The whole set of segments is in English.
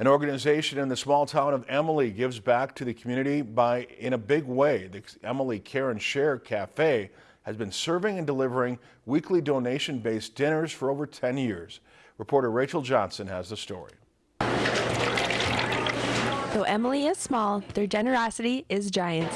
An organization in the small town of Emily gives back to the community by in a big way. The Emily Care and Share Cafe has been serving and delivering weekly donation-based dinners for over 10 years. Reporter Rachel Johnson has the story. Though Emily is small, their generosity is giant.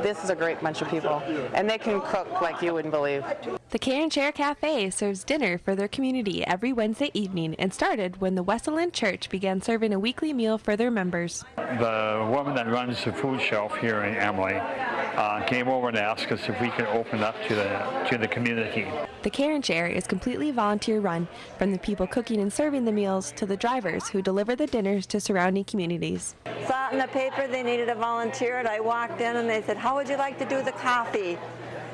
This is a great bunch of people, and they can cook like you wouldn't believe. The Care and Share Cafe serves dinner for their community every Wednesday evening and started when the Wesleyan Church began serving a weekly meal for their members. The woman that runs the food shelf here in Emily uh, came over and asked us if we could open up to the to the community. The Care and Share is completely volunteer run, from the people cooking and serving the meals to the drivers who deliver the dinners to surrounding communities. Saw it in the paper they needed a volunteer and I walked in and they said, how would you like to do the coffee?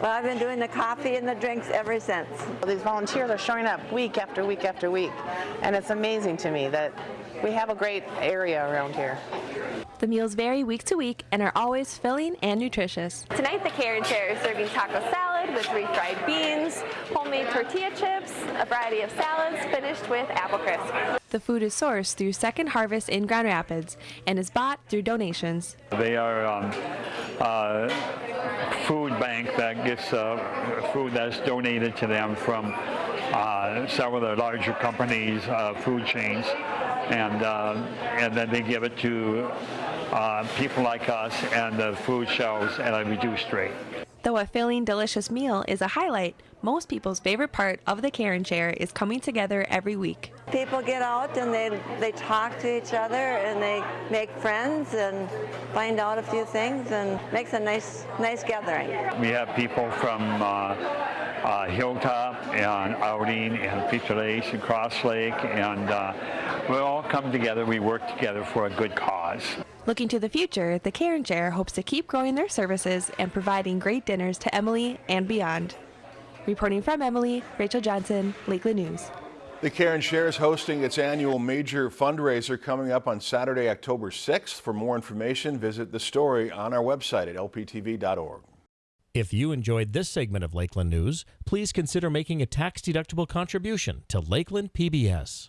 Well, I've been doing the coffee and the drinks ever since. These volunteers are showing up week after week after week, and it's amazing to me that we have a great area around here. The meals vary week to week and are always filling and nutritious. Tonight, the Care and Share is serving taco salad with refried beans, homemade tortilla chips, a variety of salads finished with apple crisp. The food is sourced through Second Harvest in Grand Rapids and is bought through donations. They are um, uh, food bank that gets uh, food that's donated to them from uh, several of the larger companies, uh, food chains, and uh, and then they give it to uh, people like us and the food shelves at a reduced rate. Though a filling, delicious meal is a highlight, most people's favorite part of the Care and Share is coming together every week. People get out and they, they talk to each other and they make friends and find out a few things and makes a nice, nice gathering. We have people from uh, uh, Hilltop and Outing and Feature Lake and Cross Lake and uh, we all come together, we work together for a good cause. Looking to the future, the Care and Share hopes to keep growing their services and providing great dinners to Emily and beyond. Reporting from Emily, Rachel Johnson, Lakeland News. The Care and Share is hosting its annual major fundraiser coming up on Saturday, October 6th. For more information, visit the story on our website at lptv.org. If you enjoyed this segment of Lakeland News, please consider making a tax-deductible contribution to Lakeland PBS.